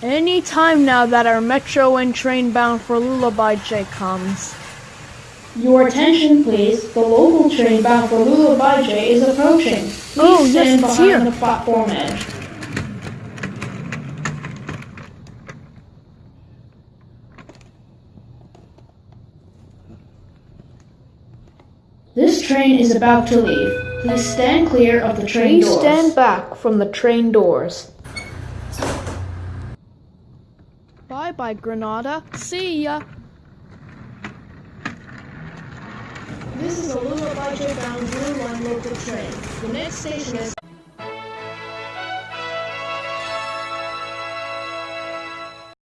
time now that our Metro and train bound for Lullaby J comes. Your attention, please. The local train bound for Lullaby J is approaching. Please Oh, yes, stand it's behind here. the platform edge. This train is about to leave. Please stand clear of the train Please doors. stand back from the train doors. Bye bye, Granada. See ya. This is a Lullaby J bound Blue Line local train. The next station is